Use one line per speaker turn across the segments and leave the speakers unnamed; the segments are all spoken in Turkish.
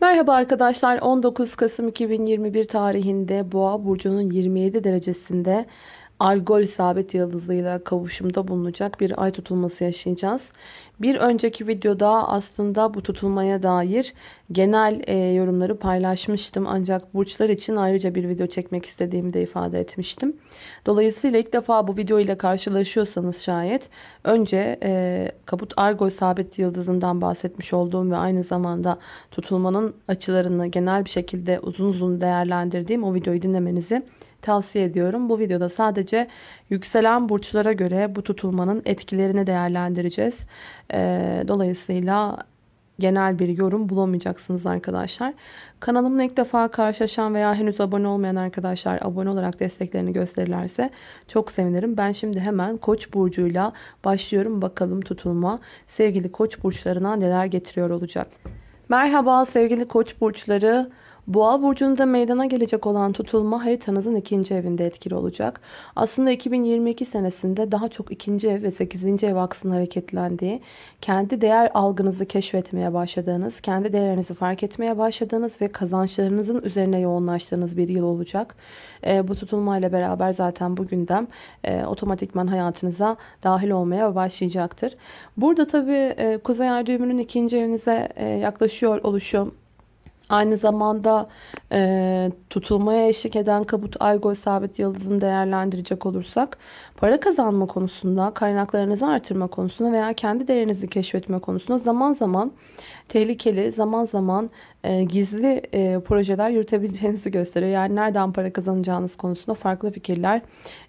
Merhaba arkadaşlar. 19 Kasım 2021 tarihinde Boğa burcunun 27 derecesinde Algol isabet yıldızıyla kavuşumda bulunacak bir ay tutulması yaşayacağız. Bir önceki videoda aslında bu tutulmaya dair genel e, yorumları paylaşmıştım. Ancak burçlar için ayrıca bir video çekmek istediğimi de ifade etmiştim. Dolayısıyla ilk defa bu video ile karşılaşıyorsanız şayet önce e, Kaput Algol isabet yıldızından bahsetmiş olduğum ve aynı zamanda tutulmanın açılarını genel bir şekilde uzun uzun değerlendirdiğim o videoyu dinlemenizi tavsiye ediyorum. Bu videoda sadece yükselen burçlara göre bu tutulmanın etkilerini değerlendireceğiz. Ee, dolayısıyla genel bir yorum bulamayacaksınız arkadaşlar. Kanalımla ilk defa karşılaşan veya henüz abone olmayan arkadaşlar abone olarak desteklerini gösterirlerse çok sevinirim. Ben şimdi hemen Koç burcuyla başlıyorum. Bakalım tutulma sevgili Koç burçlarına neler getiriyor olacak. Merhaba sevgili Koç burçları. Boğa burcunda meydana gelecek olan tutulma haritanızın ikinci evinde etkili olacak. Aslında 2022 senesinde daha çok ikinci ev ve sekizinci ev aksının hareketlendiği, kendi değer algınızı keşfetmeye başladığınız, kendi değerlerinizi fark etmeye başladığınız ve kazançlarınızın üzerine yoğunlaştığınız bir yıl olacak. E, bu tutulmayla beraber zaten bu gündem e, otomatikman hayatınıza dahil olmaya başlayacaktır. Burada tabii e, Kuzey Ay düğümünün ikinci evinize e, yaklaşıyor oluşu Aynı zamanda e, tutulmaya eşlik eden kabut algol sabit yıldızını değerlendirecek olursak para kazanma konusunda, kaynaklarınızı artırma konusunda veya kendi değerinizi keşfetme konusunda zaman zaman tehlikeli, zaman zaman e, gizli e, projeler yürütebileceğinizi gösteriyor. Yani nereden para kazanacağınız konusunda farklı fikirler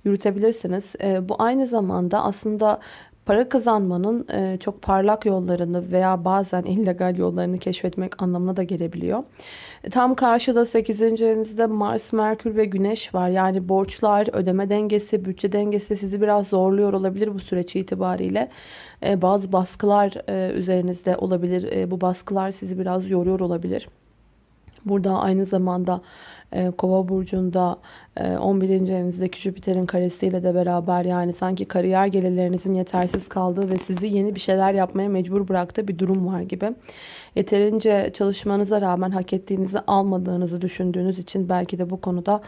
yürütebilirsiniz. E, bu aynı zamanda aslında para kazanmanın e, çok parlak yollarını veya bazen illegal yollarını keşfetmek anlamına da gelebiliyor. E, tam karşıda 8. evinizde Mars, Merkür ve Güneş var. Yani borçlar, ödeme dengesi, bütçe dengesi sizi biraz zorluyor olabilir bu süreç itibariyle. E, bazı baskılar üzerinizde olabilir. Bu baskılar sizi biraz yoruyor olabilir. Burada aynı zamanda Kova burcunda 11. evinizdeki Jüpiter'in karesiyle de beraber yani sanki kariyer gelirlerinizin yetersiz kaldığı ve sizi yeni bir şeyler yapmaya mecbur bıraktığı bir durum var gibi. Yeterince çalışmanıza rağmen hak ettiğinizi almadığınızı düşündüğünüz için belki de bu konuda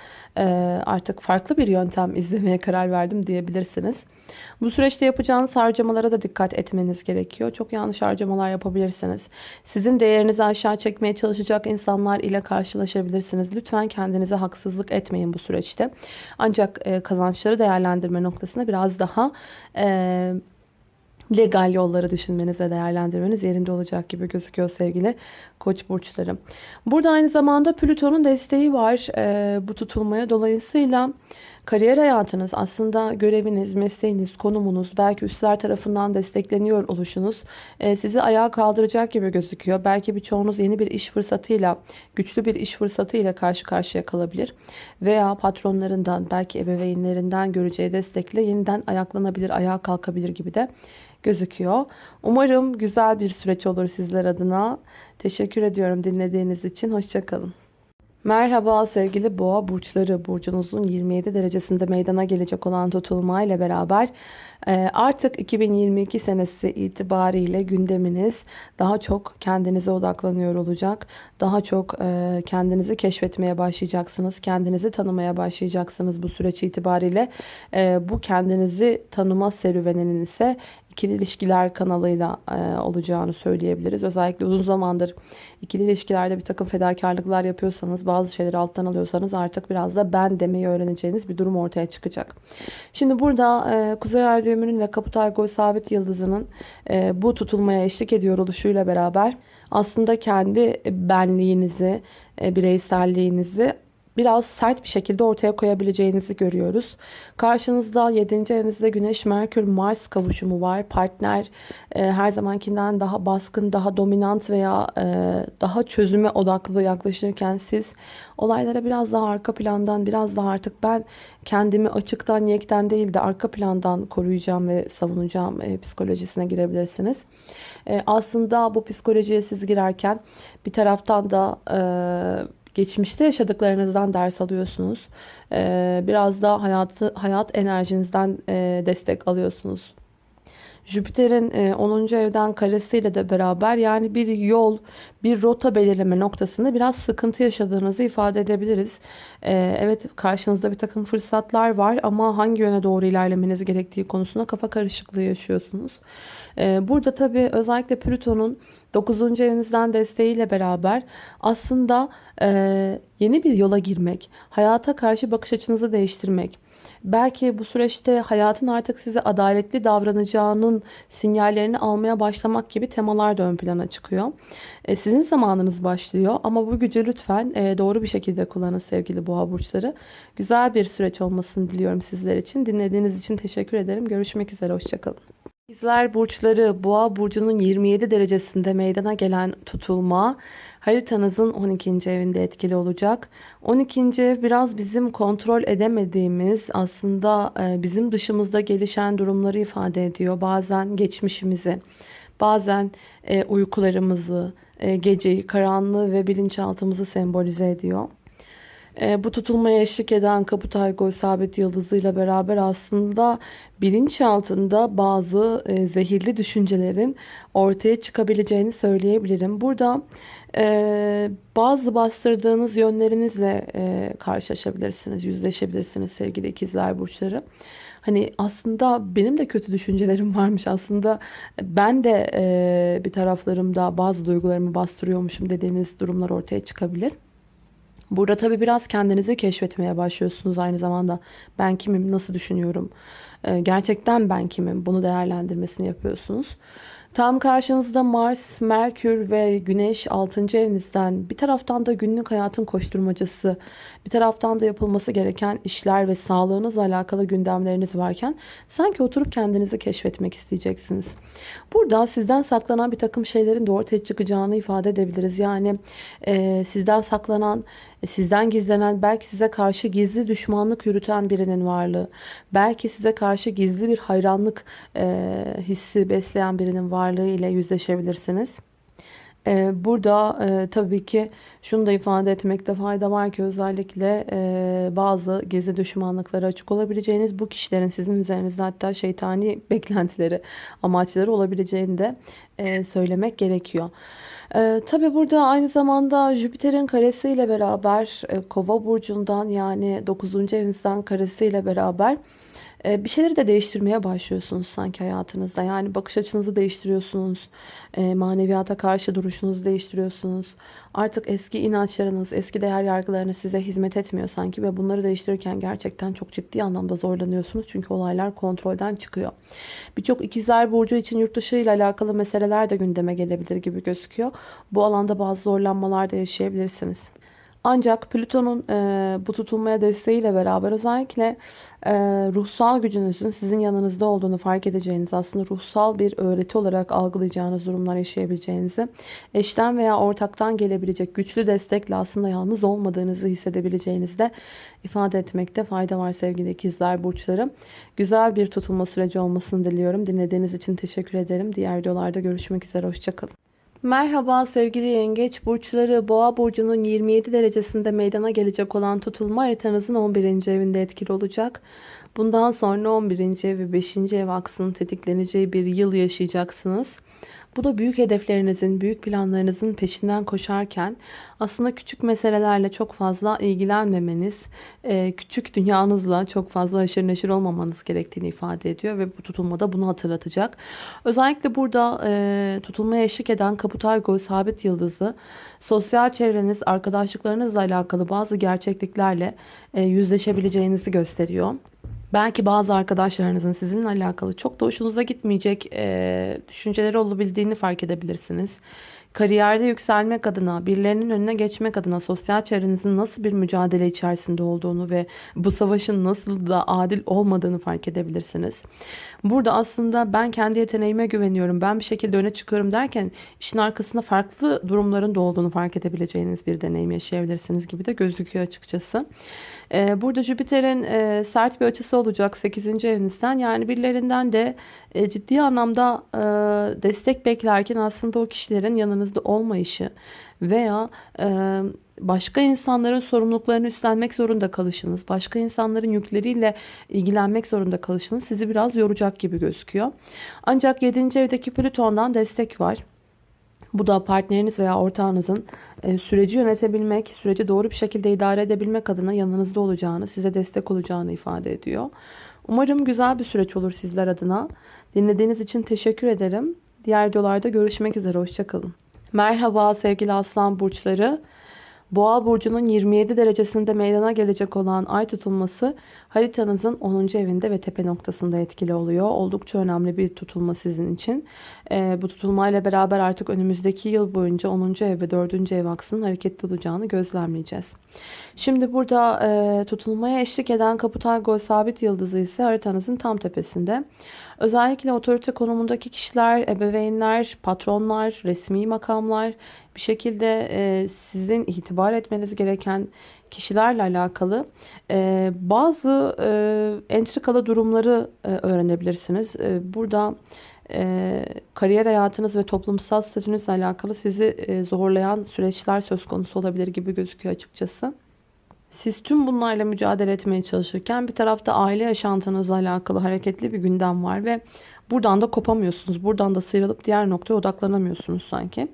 artık farklı bir yöntem izlemeye karar verdim diyebilirsiniz. Bu süreçte yapacağınız harcamalara da dikkat etmeniz gerekiyor. Çok yanlış harcamalar yapabilirsiniz. Sizin değerinizi aşağı çekmeye çalışacak insanlar ile karşılaşabilirsiniz. Lütfen kendinize haksızlık etmeyin bu süreçte. Ancak e, kazançları değerlendirme noktasında biraz daha e, legal yolları düşünmeniz ve değerlendirmeniz yerinde olacak gibi gözüküyor sevgili koç burçları. Burada aynı zamanda Plüton'un desteği var e, bu tutulmaya. Dolayısıyla kariyer hayatınız aslında göreviniz, mesleğiniz, konumunuz belki üstler tarafından destekleniyor oluşunuz e, sizi ayağa kaldıracak gibi gözüküyor. Belki birçoğunuz yeni bir iş fırsatıyla, güçlü bir iş fırsatıyla karşı karşıya kalabilir. Veya patronlarından, belki ebeveynlerinden göreceği destekle yeniden ayaklanabilir, ayağa kalkabilir gibi de gözüküyor. Umarım güzel bir süreç olur sizler adına. Teşekkür ediyorum dinlediğiniz için. Hoşçakalın. Merhaba sevgili boğa burçları. Burcunuzun 27 derecesinde meydana gelecek olan tutulma ile beraber e, artık 2022 senesi itibariyle gündeminiz daha çok kendinize odaklanıyor olacak. Daha çok e, kendinizi keşfetmeye başlayacaksınız. Kendinizi tanımaya başlayacaksınız bu süreç itibariyle. E, bu kendinizi tanıma serüveninin ise ikili ilişkiler kanalıyla e, olacağını söyleyebiliriz. Özellikle uzun zamandır ikili ilişkilerde bir takım fedakarlıklar yapıyorsanız, bazı şeyleri alttan alıyorsanız artık biraz da ben demeyi öğreneceğiniz bir durum ortaya çıkacak. Şimdi burada e, Kuzey Ay düğümünün ve Kapital Gol sabit yıldızının e, bu tutulmaya eşlik ediyor oluşuyla beraber aslında kendi benliğinizi, e, bireyselliğinizi biraz sert bir şekilde ortaya koyabileceğinizi görüyoruz. Karşınızda 7. evinizde Güneş, Merkür, Mars kavuşumu var. Partner e, her zamankinden daha baskın, daha dominant veya e, daha çözüme odaklı yaklaşırken siz olaylara biraz daha arka plandan, biraz daha artık ben kendimi açıktan, yekten değil de arka plandan koruyacağım ve savunacağım e, psikolojisine girebilirsiniz. E, aslında bu psikolojiye siz girerken bir taraftan da... E, Geçmişte yaşadıklarınızdan ders alıyorsunuz. Ee, biraz da hayatı, hayat enerjinizden e, destek alıyorsunuz. Jüpiter'in e, 10. evden karesiyle de beraber yani bir yol, bir rota belirleme noktasında biraz sıkıntı yaşadığınızı ifade edebiliriz. E, evet karşınızda bir takım fırsatlar var ama hangi yöne doğru ilerlemeniz gerektiği konusunda kafa karışıklığı yaşıyorsunuz. E, burada tabii özellikle Plüton'un 9. evinizden desteğiyle beraber aslında e, yeni bir yola girmek, hayata karşı bakış açınızı değiştirmek, belki bu süreçte hayatın artık size adaletli davranacağının sinyallerini almaya başlamak gibi temalar da ön plana çıkıyor. E, sizin zamanınız başlıyor ama bu gücü lütfen e, doğru bir şekilde kullanın sevgili boğa burçları. Güzel bir süreç olmasını diliyorum sizler için. Dinlediğiniz için teşekkür ederim. Görüşmek üzere, hoşçakalın. İkizler burçları boğa burcunun 27 derecesinde meydana gelen tutulma haritanızın 12. evinde etkili olacak. 12. ev biraz bizim kontrol edemediğimiz aslında e, bizim dışımızda gelişen durumları ifade ediyor. Bazen geçmişimizi, bazen e, uykularımızı, e, geceyi, karanlığı ve bilinçaltımızı sembolize ediyor. E, bu tutulmaya eşlik eden Kaputay sabit yıldızıyla beraber aslında bilinç altında bazı e, zehirli düşüncelerin ortaya çıkabileceğini söyleyebilirim. Burada e, bazı bastırdığınız yönlerinizle e, karşılaşabilirsiniz, yüzleşebilirsiniz sevgili ikizler burçları. Hani aslında benim de kötü düşüncelerim varmış. Aslında ben de e, bir taraflarımda bazı duygularımı bastırıyormuşum dediğiniz durumlar ortaya çıkabilir. Burada tabii biraz kendinizi keşfetmeye başlıyorsunuz aynı zamanda. Ben kimim, nasıl düşünüyorum, ee, gerçekten ben kimim bunu değerlendirmesini yapıyorsunuz. Tam karşınızda Mars, Merkür ve Güneş 6. evinizden bir taraftan da günlük hayatın koşturmacası, bir taraftan da yapılması gereken işler ve sağlığınızla alakalı gündemleriniz varken sanki oturup kendinizi keşfetmek isteyeceksiniz. Burada sizden saklanan bir takım şeylerin de ortaya çıkacağını ifade edebiliriz. Yani e, sizden saklanan, e, sizden gizlenen, belki size karşı gizli düşmanlık yürüten birinin varlığı, belki size karşı gizli bir hayranlık e, hissi besleyen birinin varlığı ile yüzleşebilirsiniz. Burada e, tabii ki şunu da ifade etmekte fayda var ki özellikle e, bazı gezi düşmanlıkları açık olabileceğiniz bu kişilerin sizin üzerinizde hatta şeytani beklentileri, amaçları olabileceğini de e, söylemek gerekiyor. Ee, tabii burada aynı zamanda Jüpiter'in karesiyle beraber Kova burcundan yani 9. evinizden karesiyle beraber bir şeyleri de değiştirmeye başlıyorsunuz sanki hayatınızda. Yani bakış açınızı değiştiriyorsunuz. Ee, maneviyata karşı duruşunuzu değiştiriyorsunuz. Artık eski inançlarınız, eski değer yargılarınız size hizmet etmiyor sanki. Ve bunları değiştirirken gerçekten çok ciddi anlamda zorlanıyorsunuz. Çünkü olaylar kontrolden çıkıyor. Birçok ikizler burcu için yurt dışı ile alakalı meseleler de gündeme gelebilir gibi gözüküyor. Bu alanda bazı zorlanmalar da yaşayabilirsiniz. Ancak Plüton'un e, bu tutulmaya desteğiyle beraber özellikle e, ruhsal gücünüzün sizin yanınızda olduğunu fark edeceğiniz aslında ruhsal bir öğreti olarak algılayacağınız durumlar yaşayabileceğinizi eşten veya ortaktan gelebilecek güçlü destekle aslında yalnız olmadığınızı hissedebileceğinizi de ifade etmekte fayda var sevgili ikizler burçları. Güzel bir tutulma süreci olmasını diliyorum. Dinlediğiniz için teşekkür ederim. Diğer videolarda görüşmek üzere. Hoşçakalın. Merhaba sevgili yengeç burçları boğa burcunun 27 derecesinde meydana gelecek olan tutulma haritanızın 11. evinde etkili olacak. Bundan sonra 11. ev ve 5. ev aksının tetikleneceği bir yıl yaşayacaksınız. Bu da büyük hedeflerinizin, büyük planlarınızın peşinden koşarken aslında küçük meselelerle çok fazla ilgilenmemeniz, e, küçük dünyanızla çok fazla aşırı neşir olmamanız gerektiğini ifade ediyor ve bu tutulmada bunu hatırlatacak. Özellikle burada e, tutulmaya eşlik eden Kaputargo sabit yıldızı sosyal çevreniz, arkadaşlıklarınızla alakalı bazı gerçekliklerle e, yüzleşebileceğinizi gösteriyor. Belki bazı arkadaşlarınızın sizinle alakalı çok da hoşunuza gitmeyecek e, düşünceleri olabildiğini fark edebilirsiniz. Kariyerde yükselmek adına, birilerinin önüne geçmek adına sosyal çevrenizin nasıl bir mücadele içerisinde olduğunu ve bu savaşın nasıl da adil olmadığını fark edebilirsiniz. Burada aslında ben kendi yeteneğime güveniyorum, ben bir şekilde öne çıkıyorum derken işin arkasında farklı durumların da olduğunu fark edebileceğiniz bir deneyim yaşayabilirsiniz gibi de gözüküyor açıkçası. Ee, burada Jüpiter'in e, sert bir açısı olacak 8. evinizden. Yani birilerinden de e, ciddi anlamda e, destek beklerken aslında o kişilerin yanınızda olmayışı veya başka insanların sorumluluklarını üstlenmek zorunda kalışınız, başka insanların yükleriyle ilgilenmek zorunda kalışınız sizi biraz yoracak gibi gözüküyor. Ancak 7. evdeki Plüton'dan destek var. Bu da partneriniz veya ortağınızın e, süreci yönetebilmek, süreci doğru bir şekilde idare edebilmek adına yanınızda olacağını, size destek olacağını ifade ediyor. Umarım güzel bir süreç olur sizler adına. Dinlediğiniz için teşekkür ederim. Diğer videolarda görüşmek üzere. Hoşçakalın. Merhaba sevgili aslan burçları. Boğa burcunun 27 derecesinde meydana gelecek olan ay tutulması haritanızın 10. evinde ve tepe noktasında etkili oluyor. Oldukça önemli bir tutulma sizin için. E, bu tutulmayla beraber artık önümüzdeki yıl boyunca 10. ev ve 4. ev aksının hareketli olacağını gözlemleyeceğiz. Şimdi burada e, tutulmaya eşlik eden Kapital Gol sabit yıldızı ise haritanızın tam tepesinde. Özellikle otorite konumundaki kişiler, ebeveynler, patronlar, resmi makamlar bir şekilde e, sizin itibar etmeniz gereken kişilerle alakalı e, bazı e, entrikalı durumları e, öğrenebilirsiniz. E, burada e, kariyer hayatınız ve toplumsal statünüzle alakalı sizi e, zorlayan süreçler söz konusu olabilir gibi gözüküyor açıkçası. Siz tüm bunlarla mücadele etmeye çalışırken bir tarafta aile yaşantınızla alakalı hareketli bir gündem var ve buradan da kopamıyorsunuz. Buradan da sıyrılıp diğer noktaya odaklanamıyorsunuz sanki.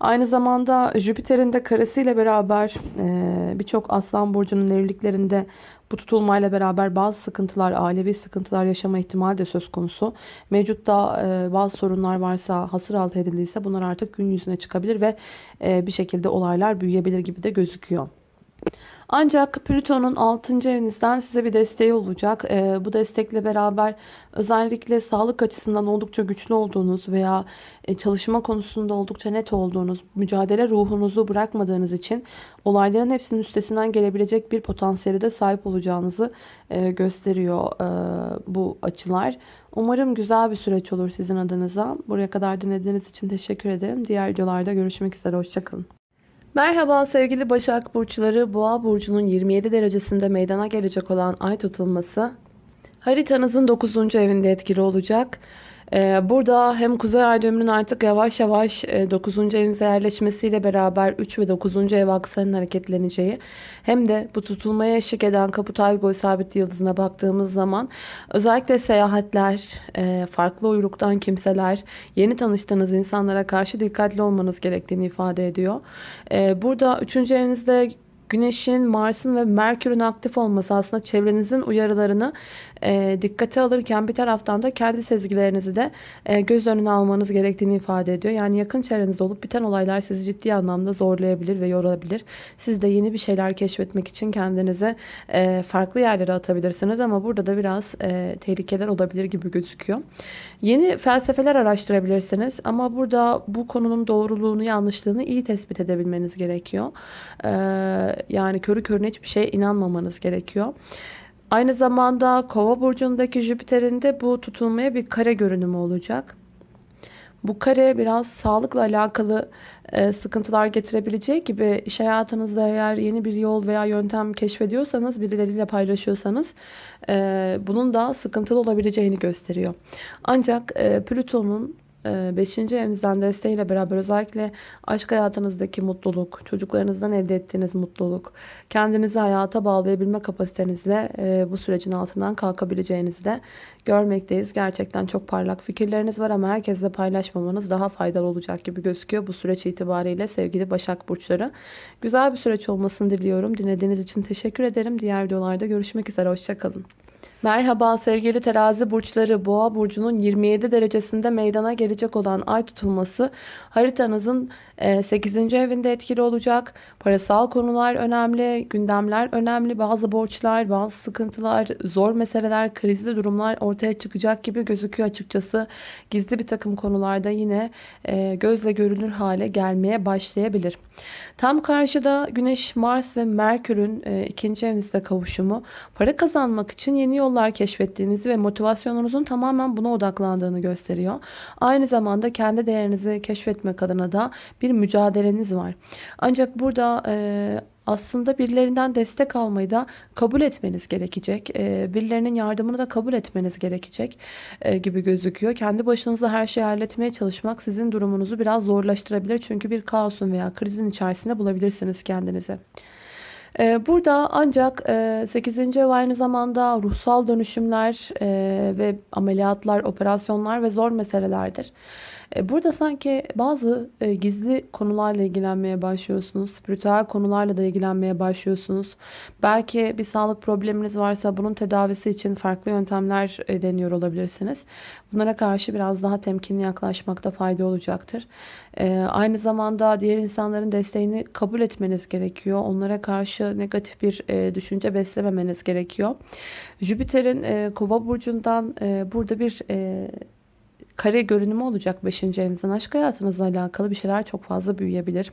Aynı zamanda Jüpiter'in de karesiyle beraber e, birçok aslan burcunun evliliklerinde bu tutulmayla beraber bazı sıkıntılar, ailevi sıkıntılar yaşama ihtimali de söz konusu. Mevcutta e, bazı sorunlar varsa, hasır altı edildiyse bunlar artık gün yüzüne çıkabilir ve e, bir şekilde olaylar büyüyebilir gibi de gözüküyor. Ancak Plüton'un 6. evinizden size bir desteği olacak. Ee, bu destekle beraber özellikle sağlık açısından oldukça güçlü olduğunuz veya e, çalışma konusunda oldukça net olduğunuz, mücadele ruhunuzu bırakmadığınız için olayların hepsinin üstesinden gelebilecek bir potansiyeli de sahip olacağınızı e, gösteriyor e, bu açılar. Umarım güzel bir süreç olur sizin adınıza. Buraya kadar dinlediğiniz için teşekkür ederim. Diğer videolarda görüşmek üzere. Hoşçakalın. Merhaba sevgili Başak Burçları. Boğa Burcu'nun 27 derecesinde meydana gelecek olan ay tutulması haritanızın 9. evinde etkili olacak. Ee, burada hem Kuzey Ay düğümünün artık yavaş yavaş 9. E, evinize yerleşmesiyle beraber 3 ve 9. ev akslarının hareketleneceği hem de bu tutulmaya eşlik eden Kapital Gol sabit yıldızına baktığımız zaman özellikle seyahatler, e, farklı uyruktan kimseler, yeni tanıştığınız insanlara karşı dikkatli olmanız gerektiğini ifade ediyor. E, burada 3. evinizde Güneşin, Mars'ın ve Merkür'ün aktif olması aslında çevrenizin uyarılarını e, dikkate alırken bir taraftan da kendi sezgilerinizi de e, göz önüne almanız gerektiğini ifade ediyor. Yani yakın çevrenizde olup biten olaylar sizi ciddi anlamda zorlayabilir ve yorabilir. Siz de yeni bir şeyler keşfetmek için kendinize e, farklı yerlere atabilirsiniz ama burada da biraz e, tehlikeler olabilir gibi gözüküyor. Yeni felsefeler araştırabilirsiniz ama burada bu konunun doğruluğunu, yanlışlığını iyi tespit edebilmeniz gerekiyor. E, yani körü körüne hiçbir şeye inanmamanız gerekiyor. Aynı zamanda kova burcundaki Jüpiter'in de bu tutulmaya bir kare görünümü olacak. Bu kare biraz sağlıkla alakalı e, sıkıntılar getirebileceği gibi iş hayatınızda eğer yeni bir yol veya yöntem keşfediyorsanız, birileriyle paylaşıyorsanız e, bunun da sıkıntılı olabileceğini gösteriyor. Ancak e, Plüton'un 5. Ee, evinizden desteğiyle beraber özellikle aşk hayatınızdaki mutluluk, çocuklarınızdan elde ettiğiniz mutluluk, kendinizi hayata bağlayabilme kapasitenizle e, bu sürecin altından kalkabileceğinizi de görmekteyiz. Gerçekten çok parlak fikirleriniz var ama herkesle paylaşmamanız daha faydalı olacak gibi gözüküyor bu süreç itibariyle sevgili Başak Burçları. Güzel bir süreç olmasını diliyorum. Dinlediğiniz için teşekkür ederim. Diğer videolarda görüşmek üzere. Hoşçakalın. Merhaba sevgili terazi burçları boğa burcunun 27 derecesinde meydana gelecek olan ay tutulması haritanızın 8. E, evinde etkili olacak. Parasal konular önemli, gündemler önemli, bazı borçlar, bazı sıkıntılar, zor meseleler, krizli durumlar ortaya çıkacak gibi gözüküyor açıkçası. Gizli bir takım konularda yine e, gözle görülür hale gelmeye başlayabilir. Tam karşıda Güneş, Mars ve Merkür'ün e, ikinci evinizde kavuşumu para kazanmak için yeni yollar yollar keşfettiğinizi ve motivasyonunuzun tamamen buna odaklandığını gösteriyor. Aynı zamanda kendi değerinizi keşfetmek adına da bir mücadeleniz var. Ancak burada e, aslında birilerinden destek almayı da kabul etmeniz gerekecek. E, birilerinin yardımını da kabul etmeniz gerekecek e, gibi gözüküyor. Kendi başınıza her şeyi halletmeye çalışmak sizin durumunuzu biraz zorlaştırabilir. Çünkü bir kaosun veya krizin içerisinde bulabilirsiniz kendinizi. Ee, burada ancak 8. E, ev aynı zamanda ruhsal dönüşümler e, ve ameliyatlar, operasyonlar ve zor meselelerdir. E, burada sanki bazı e, gizli konularla ilgilenmeye başlıyorsunuz. Spiritüel konularla da ilgilenmeye başlıyorsunuz. Belki bir sağlık probleminiz varsa bunun tedavisi için farklı yöntemler e, deniyor olabilirsiniz. Bunlara karşı biraz daha temkinli yaklaşmakta fayda olacaktır. Aynı zamanda diğer insanların desteğini kabul etmeniz gerekiyor. Onlara karşı negatif bir düşünce beslememeniz gerekiyor. Jüpiter'in kova burcundan burada bir kare görünümü olacak 5. evinizden. Aşk hayatınızla alakalı bir şeyler çok fazla büyüyebilir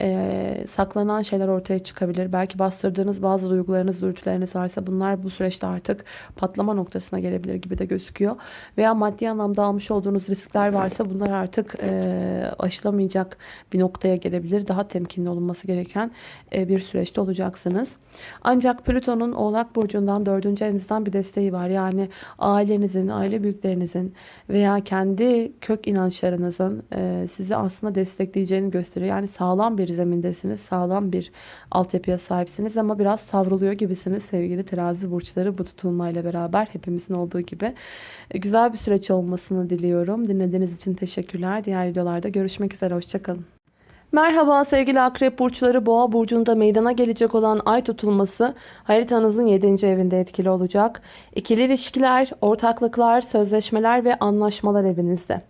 e, saklanan şeyler ortaya çıkabilir. Belki bastırdığınız bazı duygularınız, dürtüleriniz varsa bunlar bu süreçte artık patlama noktasına gelebilir gibi de gözüküyor. Veya maddi anlamda almış olduğunuz riskler varsa bunlar artık e, aşılamayacak bir noktaya gelebilir. Daha temkinli olunması gereken e, bir süreçte olacaksınız. Ancak Plüton'un Oğlak Burcu'ndan dördüncü evinizden bir desteği var. Yani ailenizin, aile büyüklerinizin veya kendi kök inançlarınızın e, sizi aslında destekleyeceğini gösteriyor. Yani sağlam bir bir zemindesiniz. Sağlam bir altyapıya sahipsiniz ama biraz savruluyor gibisiniz sevgili terazi burçları bu tutulmayla beraber hepimizin olduğu gibi. E, güzel bir süreç olmasını diliyorum. Dinlediğiniz için teşekkürler. Diğer videolarda görüşmek üzere. Hoşçakalın. Merhaba sevgili akrep burçları boğa burcunda meydana gelecek olan ay tutulması haritanızın 7. evinde etkili olacak. İkili ilişkiler, ortaklıklar, sözleşmeler ve anlaşmalar evinizde.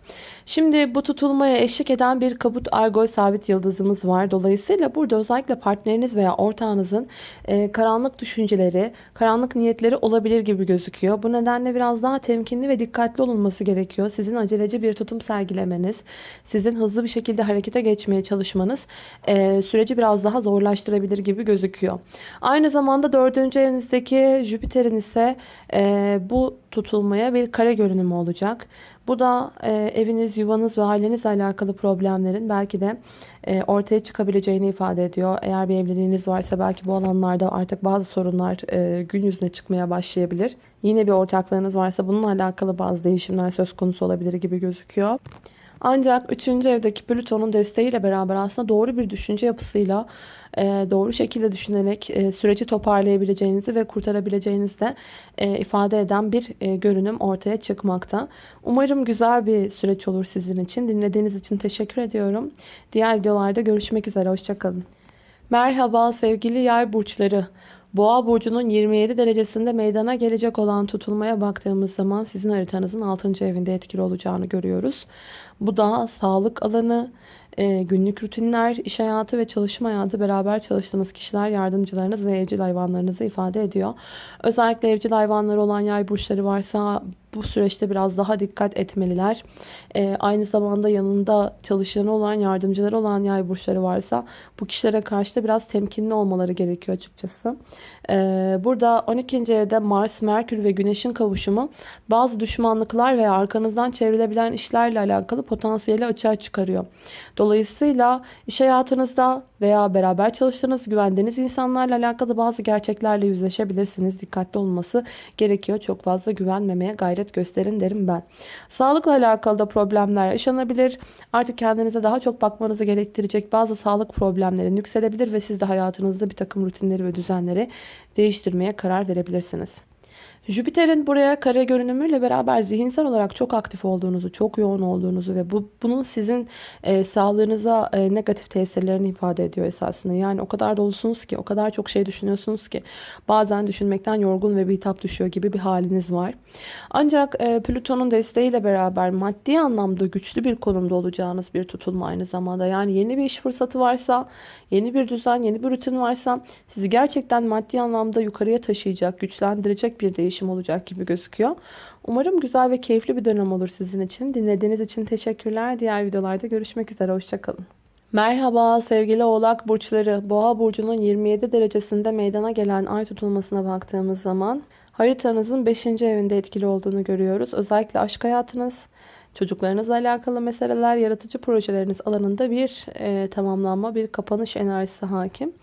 Şimdi bu tutulmaya eşlik eden bir kabut argol sabit yıldızımız var. Dolayısıyla burada özellikle partneriniz veya ortağınızın e, karanlık düşünceleri, karanlık niyetleri olabilir gibi gözüküyor. Bu nedenle biraz daha temkinli ve dikkatli olunması gerekiyor. Sizin aceleci bir tutum sergilemeniz, sizin hızlı bir şekilde harekete geçmeye çalışmanız e, süreci biraz daha zorlaştırabilir gibi gözüküyor. Aynı zamanda dördüncü evinizdeki Jüpiter'in ise e, bu tutulmaya bir kare görünümü olacak. Bu da e, eviniz, yuvanız ve ailenizle alakalı problemlerin belki de e, ortaya çıkabileceğini ifade ediyor. Eğer bir evliliğiniz varsa belki bu alanlarda artık bazı sorunlar e, gün yüzüne çıkmaya başlayabilir. Yine bir ortaklığınız varsa bununla alakalı bazı değişimler söz konusu olabilir gibi gözüküyor. Ancak 3. evdeki Plüton'un desteğiyle beraber aslında doğru bir düşünce yapısıyla e, doğru şekilde düşünerek e, süreci toparlayabileceğinizi ve kurtarabileceğinizi de e, ifade eden bir görünüm ortaya çıkmakta. Umarım güzel bir süreç olur sizin için. Dinlediğiniz için teşekkür ediyorum. Diğer videolarda görüşmek üzere. Hoşçakalın. Merhaba sevgili yay burçları. Boğa burcunun 27 derecesinde meydana gelecek olan tutulmaya baktığımız zaman sizin haritanızın 6. evinde etkili olacağını görüyoruz. Bu da sağlık alanı, e, günlük rutinler, iş hayatı ve çalışma hayatı beraber çalıştığınız kişiler, yardımcılarınız ve evcil hayvanlarınızı ifade ediyor. Özellikle evcil hayvanları olan yay burçları varsa bu süreçte biraz daha dikkat etmeliler. E, aynı zamanda yanında çalışanı olan, yardımcıları olan yay burçları varsa bu kişilere karşı da biraz temkinli olmaları gerekiyor açıkçası. E, burada 12. evde Mars, Merkür ve Güneş'in kavuşumu bazı düşmanlıklar veya arkanızdan çevrilebilen işlerle alakalı potansiyeli açığa çıkarıyor. Dolayısıyla iş hayatınızda veya beraber çalıştığınız, güvendiğiniz insanlarla alakalı bazı gerçeklerle yüzleşebilirsiniz. Dikkatli olması gerekiyor. Çok fazla güvenmemeye gayret gösterin derim ben. Sağlıkla alakalı da problemler yaşanabilir. Artık kendinize daha çok bakmanızı gerektirecek bazı sağlık problemleri yükselebilir ve siz de hayatınızda bir takım rutinleri ve düzenleri değiştirmeye karar verebilirsiniz. Jüpiter'in buraya kare görünümüyle beraber zihinsel olarak çok aktif olduğunuzu, çok yoğun olduğunuzu ve bu bunun sizin e, sağlığınıza e, negatif tesirlerini ifade ediyor esasında. Yani o kadar dolusunuz ki, o kadar çok şey düşünüyorsunuz ki bazen düşünmekten yorgun ve bitap düşüyor gibi bir haliniz var. Ancak e, Plüton'un desteğiyle beraber maddi anlamda güçlü bir konumda olacağınız bir tutulma aynı zamanda. Yani yeni bir iş fırsatı varsa, yeni bir düzen, yeni bir rutin varsa sizi gerçekten maddi anlamda yukarıya taşıyacak, güçlendirecek bir değişim değişim olacak gibi gözüküyor. Umarım güzel ve keyifli bir dönem olur sizin için. Dinlediğiniz için teşekkürler. Diğer videolarda görüşmek üzere. Hoşçakalın. Merhaba sevgili oğlak burçları. Boğa burcunun 27 derecesinde meydana gelen ay tutulmasına baktığımız zaman Haritanızın 5. evinde etkili olduğunu görüyoruz. Özellikle aşk hayatınız, çocuklarınızla alakalı meseleler, yaratıcı projeleriniz alanında bir e, tamamlanma, bir kapanış enerjisi hakim.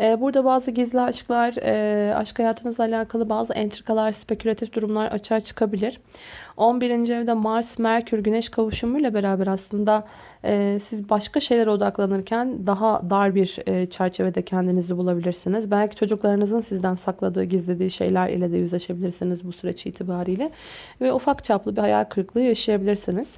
E, burada bazı gizli aşklar, e, aşk hayatınızla alakalı bazı entrikalar, spekülatif durumlar açığa çıkabilir. 11. evde Mars, Merkür, Güneş kavuşumuyla beraber aslında e, siz başka şeylere odaklanırken daha dar bir e, çerçevede kendinizi bulabilirsiniz. Belki çocuklarınızın sizden sakladığı, gizlediği şeyler ile de yüzleşebilirsiniz bu süreç itibariyle. Ve ufak çaplı bir hayal kırıklığı yaşayabilirsiniz.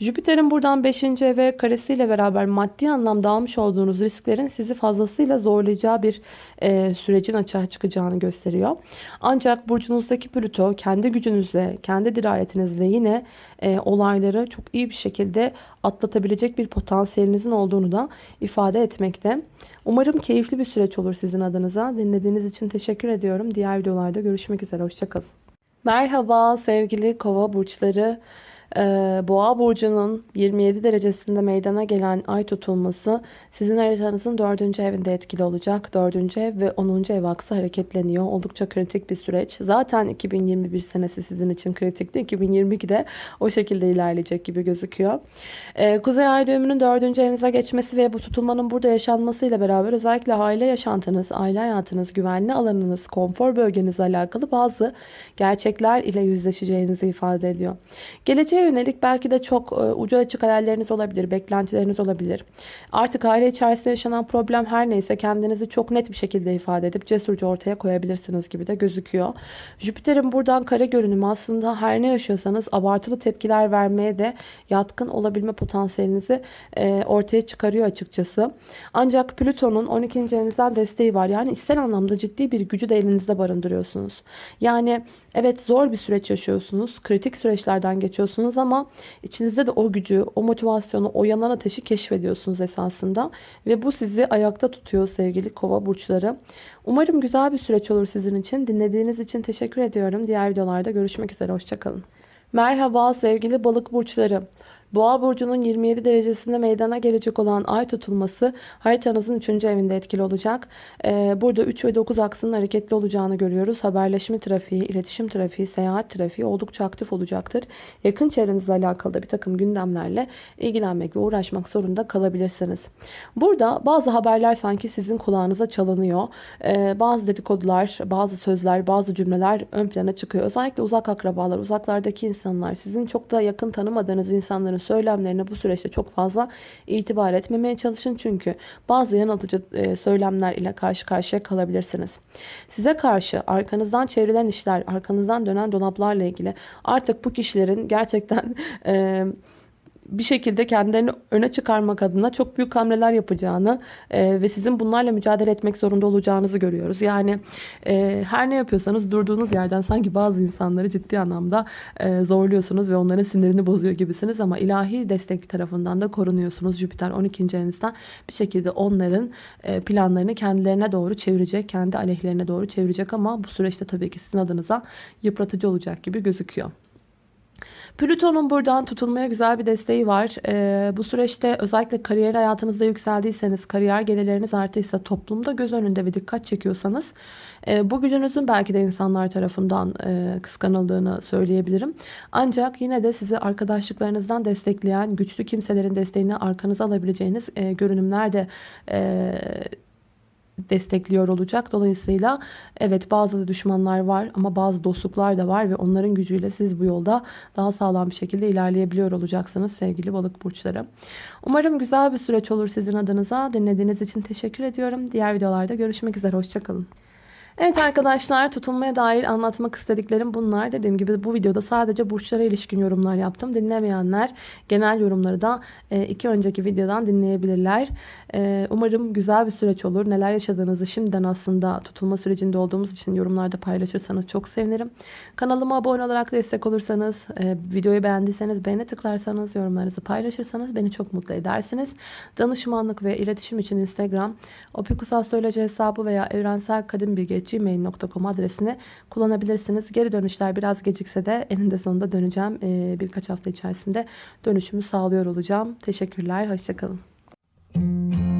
Jüpiter'in buradan 5. eve karesiyle beraber maddi anlamda almış olduğunuz risklerin sizi fazlasıyla zorlayacağı bir e, sürecin açığa çıkacağını gösteriyor. Ancak burcunuzdaki Plüto kendi gücünüzle, kendi dirayetinizle yine e, olayları çok iyi bir şekilde atlatabilecek bir potansiyelinizin olduğunu da ifade etmekte. Umarım keyifli bir süreç olur sizin adınıza. Dinlediğiniz için teşekkür ediyorum. Diğer videolarda görüşmek üzere. Hoşçakalın. Merhaba sevgili kova burçları. Ee, Boğa burcunun 27 derecesinde meydana gelen ay tutulması sizin haritanızın 4. evinde etkili olacak. 4. ev ve 10. ev aksı hareketleniyor. Oldukça kritik bir süreç. Zaten 2021 senesi sizin için kritikti. 2022'de o şekilde ilerleyecek gibi gözüküyor. Ee, Kuzey ay düğümünün 4. evinize geçmesi ve bu tutulmanın burada yaşanmasıyla beraber özellikle aile yaşantınız, aile hayatınız, güvenli alanınız, konfor bölgenizle alakalı bazı gerçekler ile yüzleşeceğinizi ifade ediyor. Geleceğe yönelik belki de çok e, ucu açık hayalleriniz olabilir, beklentileriniz olabilir. Artık aile içerisinde yaşanan problem her neyse kendinizi çok net bir şekilde ifade edip cesurca ortaya koyabilirsiniz gibi de gözüküyor. Jüpiter'in buradan kare görünümü aslında her ne yaşıyorsanız abartılı tepkiler vermeye de yatkın olabilme potansiyelinizi e, ortaya çıkarıyor açıkçası. Ancak Plüton'un 12. evinizden desteği var. Yani ister anlamda ciddi bir gücü de elinizde barındırıyorsunuz. Yani evet zor bir süreç yaşıyorsunuz. Kritik süreçlerden geçiyorsunuz ama içinizde de o gücü, o motivasyonu, o yanan ateşi keşfediyorsunuz esasında. Ve bu sizi ayakta tutuyor sevgili kova burçları. Umarım güzel bir süreç olur sizin için. Dinlediğiniz için teşekkür ediyorum. Diğer videolarda görüşmek üzere. Hoşçakalın. Merhaba sevgili balık burçları. Boğa burcunun 27 derecesinde meydana gelecek olan ay tutulması haritanızın 3. evinde etkili olacak. Ee, burada 3 ve 9 aksının hareketli olacağını görüyoruz. Haberleşme trafiği, iletişim trafiği, seyahat trafiği oldukça aktif olacaktır. Yakın çevrenizle alakalı bir takım gündemlerle ilgilenmek ve uğraşmak zorunda kalabilirsiniz. Burada bazı haberler sanki sizin kulağınıza çalınıyor. Ee, bazı dedikodular, bazı sözler, bazı cümleler ön plana çıkıyor. Özellikle uzak akrabalar, uzaklardaki insanlar, sizin çok da yakın tanımadığınız insanların söylemlerine bu süreçte çok fazla itibar etmemeye çalışın. Çünkü bazı yanıltıcı e, söylemler ile karşı karşıya kalabilirsiniz. Size karşı arkanızdan çevrilen işler, arkanızdan dönen dolaplarla ilgili artık bu kişilerin gerçekten... E, bir şekilde kendilerini öne çıkarmak adına çok büyük hamleler yapacağını e, ve sizin bunlarla mücadele etmek zorunda olacağınızı görüyoruz. Yani e, her ne yapıyorsanız durduğunuz yerden sanki bazı insanları ciddi anlamda e, zorluyorsunuz ve onların sinirini bozuyor gibisiniz ama ilahi destek tarafından da korunuyorsunuz. Jüpiter 12. evinizden bir şekilde onların e, planlarını kendilerine doğru çevirecek, kendi aleyhlerine doğru çevirecek ama bu süreçte tabii ki sizin adınıza yıpratıcı olacak gibi gözüküyor. Plüton'un buradan tutulmaya güzel bir desteği var. Ee, bu süreçte özellikle kariyer hayatınızda yükseldiyseniz, kariyer gelirleriniz artıysa, toplumda göz önünde ve dikkat çekiyorsanız e, bu gücünüzün belki de insanlar tarafından e, kıskanıldığını söyleyebilirim. Ancak yine de sizi arkadaşlıklarınızdan destekleyen, güçlü kimselerin desteğini arkanıza alabileceğiniz e, görünümler de e, destekliyor olacak. Dolayısıyla evet bazı düşmanlar var ama bazı dostluklar da var ve onların gücüyle siz bu yolda daha sağlam bir şekilde ilerleyebiliyor olacaksınız sevgili balık burçları. Umarım güzel bir süreç olur sizin adınıza. Dinlediğiniz için teşekkür ediyorum. Diğer videolarda görüşmek üzere. Hoşçakalın. Evet arkadaşlar tutulmaya dair anlatmak istediklerim bunlar. Dediğim gibi bu videoda sadece burçlara ilişkin yorumlar yaptım. Dinlemeyenler genel yorumları da e, iki önceki videodan dinleyebilirler. E, umarım güzel bir süreç olur. Neler yaşadığınızı şimdiden aslında tutulma sürecinde olduğumuz için yorumlarda paylaşırsanız çok sevinirim. Kanalıma abone olarak destek olursanız, e, videoyu beğendiyseniz beğene tıklarsanız, yorumlarınızı paylaşırsanız beni çok mutlu edersiniz. Danışmanlık ve iletişim için Instagram, opikusastroloji hesabı veya evrensel kadim bilgi gmail.com adresini kullanabilirsiniz. Geri dönüşler biraz gecikse de eninde sonunda döneceğim. Ee, birkaç hafta içerisinde dönüşümü sağlıyor olacağım. Teşekkürler. Hoşçakalın. Müzik